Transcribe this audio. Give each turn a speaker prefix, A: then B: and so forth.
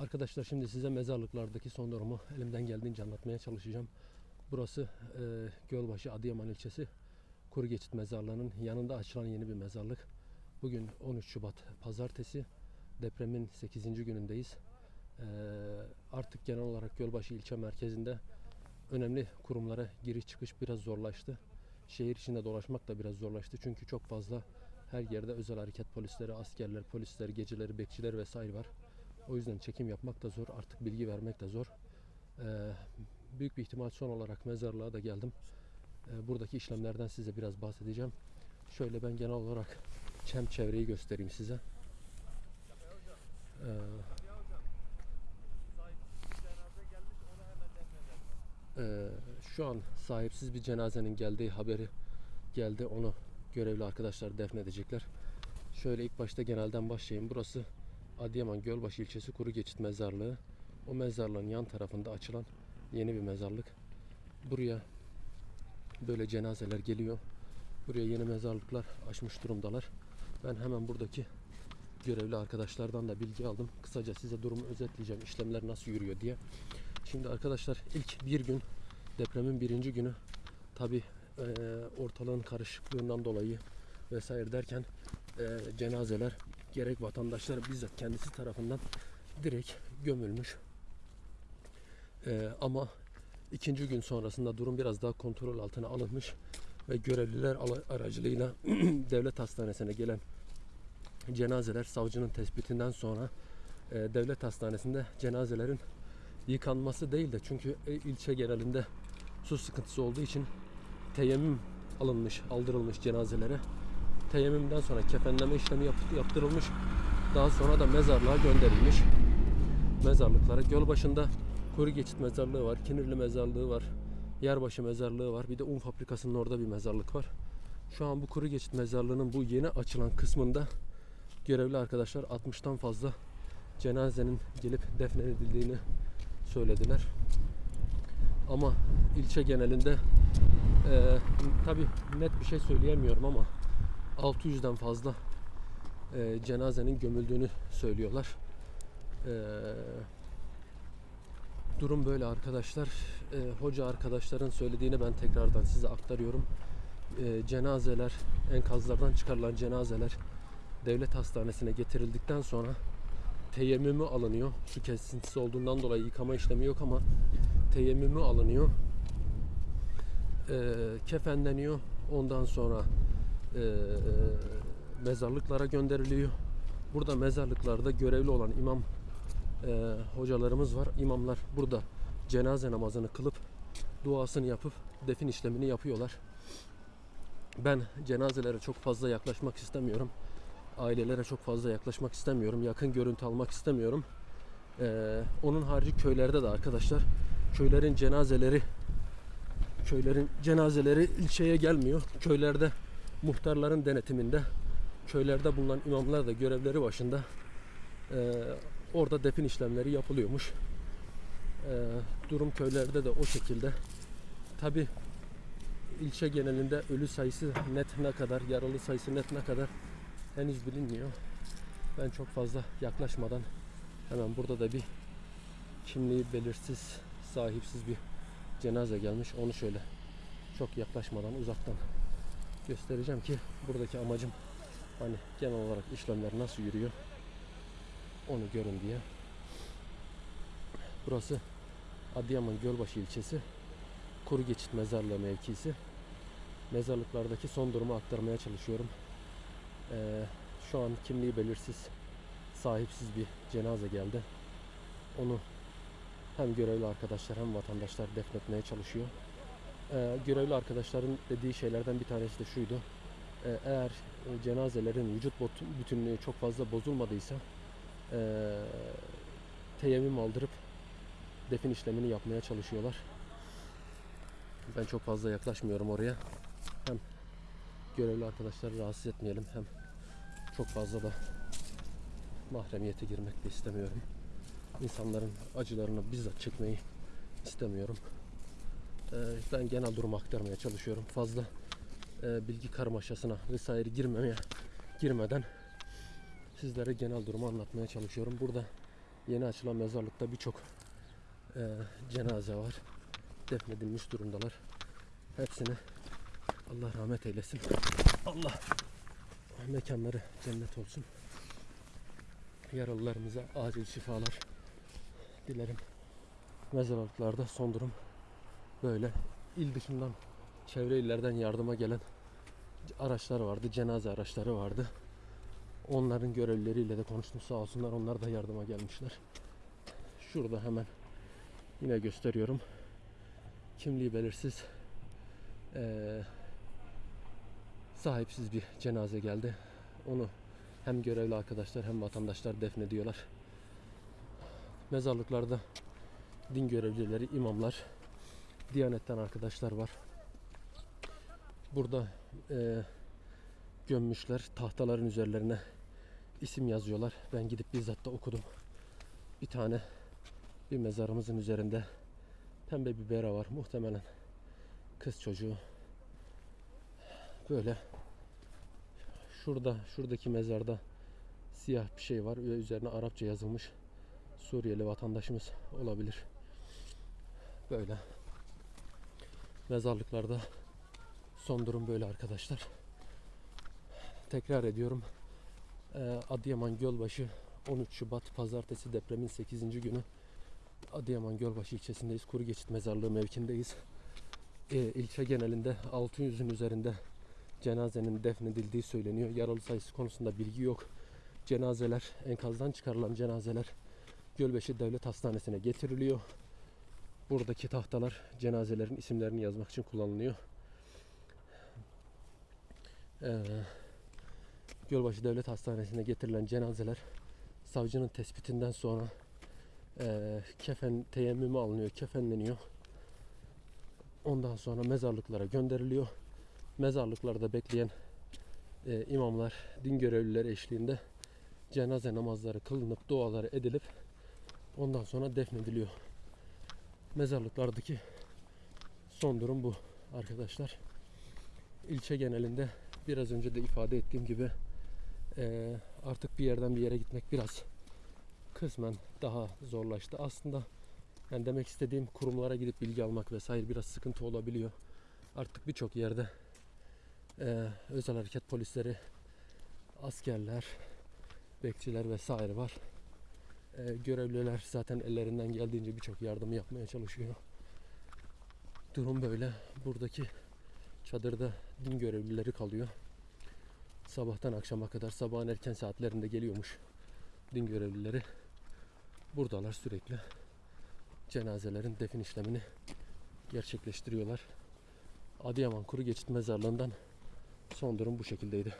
A: Arkadaşlar şimdi size mezarlıklardaki son durumu elimden geldiğince anlatmaya çalışacağım. Burası e, Gölbaşı Adıyaman ilçesi Kuru Geçit Mezarlığı'nın yanında açılan yeni bir mezarlık. Bugün 13 Şubat Pazartesi. Depremin 8. günündeyiz. E, artık genel olarak Gölbaşı ilçe merkezinde önemli kurumlara giriş çıkış biraz zorlaştı. Şehir içinde dolaşmak da biraz zorlaştı. Çünkü çok fazla her yerde özel hareket polisleri, askerler, polisler, geceleri, bekçiler vesaire var. O yüzden çekim yapmak da zor. Artık bilgi vermek de zor. Ee, büyük bir ihtimal son olarak mezarlığa da geldim. Ee, buradaki işlemlerden size biraz bahsedeceğim. Şöyle ben genel olarak çem çevreyi göstereyim size. Ee, Ee, şu an sahipsiz bir cenazenin geldiği haberi geldi. Onu görevli arkadaşlar defnedecekler. Şöyle ilk başta genelden başlayayım. Burası Adıyaman Gölbaşı ilçesi Kuru Geçit Mezarlığı. O mezarlığın yan tarafında açılan yeni bir mezarlık. Buraya böyle cenazeler geliyor. Buraya yeni mezarlıklar açmış durumdalar. Ben hemen buradaki görevli arkadaşlardan da bilgi aldım. Kısaca size durumu özetleyeceğim. İşlemler nasıl yürüyor diye. Şimdi arkadaşlar ilk bir gün depremin birinci günü tabi ortalığın karışıklığından dolayı vesaire derken e, cenazeler gerek vatandaşlar bizzat kendisi tarafından direkt gömülmüş. E, ama ikinci gün sonrasında durum biraz daha kontrol altına alınmış ve görevliler aracılığıyla devlet hastanesine gelen cenazeler savcının tespitinden sonra e, devlet hastanesinde cenazelerin yıkanması değil de çünkü e, ilçe genelinde su sıkıntısı olduğu için teyemmüm alınmış, aldırılmış cenazelere. Teyemmümden sonra kefenleme işlemi yap- yaptırılmış. Daha sonra da mezarlığa gönderilmiş. Mezarlıklara. Gölbaşı'nda Kuru Geçit Mezarlığı var, Kinirli Mezarlığı var, Yerbaşı Mezarlığı var. Bir de un fabrikasının orada bir mezarlık var. Şu an bu Kuru Geçit Mezarlığı'nın bu yeni açılan kısmında görevli arkadaşlar 60'tan fazla cenazenin gelip defnedildiğini söylediler. Ama ilçe genelinde e, tabi net bir şey söyleyemiyorum ama 600'den fazla e, cenazenin gömüldüğünü söylüyorlar. E, durum böyle arkadaşlar. E, hoca arkadaşların söylediğini ben tekrardan size aktarıyorum. E, cenazeler, enkazlardan çıkarılan cenazeler devlet hastanesine getirildikten sonra teyemmümü alınıyor. Su kesintisi olduğundan dolayı yıkama işlemi yok ama teyemmümü alınıyor. Ee, kefenleniyor. Ondan sonra e, mezarlıklara gönderiliyor. Burada mezarlıklarda görevli olan imam e, hocalarımız var. İmamlar burada cenaze namazını kılıp duasını yapıp defin işlemini yapıyorlar. Ben cenazelere çok fazla yaklaşmak istemiyorum ailelere çok fazla yaklaşmak istemiyorum. Yakın görüntü almak istemiyorum. Ee, onun harici köylerde de arkadaşlar köylerin cenazeleri köylerin cenazeleri ilçeye gelmiyor. Köylerde muhtarların denetiminde köylerde bulunan imamlar da görevleri başında ee, orada defin işlemleri yapılıyormuş. Ee, durum köylerde de o şekilde. Tabi ilçe genelinde ölü sayısı net ne kadar, yaralı sayısı net ne kadar henüz bilinmiyor. Ben çok fazla yaklaşmadan hemen burada da bir kimliği belirsiz, sahipsiz bir cenaze gelmiş. Onu şöyle çok yaklaşmadan uzaktan göstereceğim ki buradaki amacım hani genel olarak işlemler nasıl yürüyor onu görün diye. Burası Adıyaman Gölbaşı ilçesi Kuru Geçit Mezarlığı mevkisi. Mezarlıklardaki son durumu aktarmaya çalışıyorum. Ee, şu an kimliği belirsiz, sahipsiz bir cenaze geldi. Onu hem görevli arkadaşlar hem vatandaşlar defnetmeye çalışıyor. Ee, görevli arkadaşların dediği şeylerden bir tanesi de şuydu. Ee, eğer e, cenazelerin vücut bütünlüğü çok fazla bozulmadıysa e, teyemmüm aldırıp defin işlemini yapmaya çalışıyorlar. Ben çok fazla yaklaşmıyorum oraya. Hem görevli arkadaşları rahatsız etmeyelim hem çok fazla da mahremiyete girmek de istemiyorum. İnsanların acılarını bizzat çekmeyi istemiyorum. Ee, ben genel durumu aktarmaya çalışıyorum. Fazla e, bilgi karmaşasına vesaire girmemeye girmeden sizlere genel durumu anlatmaya çalışıyorum. Burada Yeni açılan mezarlıkta birçok e, cenaze var. Defnedilmiş durumdalar. Hepsini Allah rahmet eylesin. Allah mekanları cennet olsun. Yaralılarımıza acil şifalar dilerim. Mezarlıklarda son durum böyle. İl dışından çevre illerden yardıma gelen araçlar vardı. Cenaze araçları vardı. Onların görevlileriyle de konuştum sağ olsunlar. Onlar da yardıma gelmişler. Şurada hemen yine gösteriyorum. Kimliği belirsiz eee, sahipsiz bir cenaze geldi. Onu hem görevli arkadaşlar hem vatandaşlar defnediyorlar. Mezarlıklarda din görevlileri, imamlar, Diyanetten arkadaşlar var. Burada eee, gömmüşler. Tahtaların üzerlerine isim yazıyorlar. Ben gidip bizzat da okudum. Bir tane bir mezarımızın üzerinde pembe bir bera var. Muhtemelen kız çocuğu. Böyle şurada şuradaki mezarda siyah bir şey var ve üzerine Arapça yazılmış. Suriyeli vatandaşımız olabilir. Böyle mezarlıklarda son durum böyle arkadaşlar. Tekrar ediyorum. Ee, Adıyaman Gölbaşı 13 Şubat Pazartesi depremin 8. günü Adıyaman Gölbaşı ilçesindeyiz. Kuru Geçit Mezarlığı mevkindeyiz. Ee, ilçe genelinde 600'ün üzerinde cenazenin defnedildiği söyleniyor. Yaralı sayısı konusunda bilgi yok. Cenazeler, enkazdan çıkarılan cenazeler Gölbaşı Devlet Hastanesi'ne getiriliyor. Buradaki tahtalar cenazelerin isimlerini yazmak için kullanılıyor. Ee, Gölbaşı Devlet Hastanesi'ne getirilen cenazeler savcının tespitinden sonra eee kefen teyemmümü alınıyor, kefenleniyor. Ondan sonra mezarlıklara gönderiliyor. Mezarlıklarda bekleyen eee, imamlar, din görevlileri eşliğinde cenaze namazları kılınıp duaları edilip ondan sonra defnediliyor. Mezarlıklardaki son durum bu arkadaşlar. İlçe genelinde biraz önce de ifade ettiğim gibi eee, artık bir yerden bir yere gitmek biraz kısmen daha zorlaştı. Aslında yani demek istediğim kurumlara gidip bilgi almak vesaire biraz sıkıntı olabiliyor. Artık birçok yerde eee, özel hareket polisleri, askerler, bekçiler vesaire var. Eee, görevliler zaten ellerinden geldiğince birçok yardım yapmaya çalışıyor. Durum böyle. Buradaki çadırda din görevlileri kalıyor. Sabahtan akşama kadar sabahın erken saatlerinde geliyormuş din görevlileri. Buradalar sürekli. Cenazelerin defin işlemini gerçekleştiriyorlar. Adıyaman Kuru Geçit Mezarlığı'ndan son durum bu şekildeydi.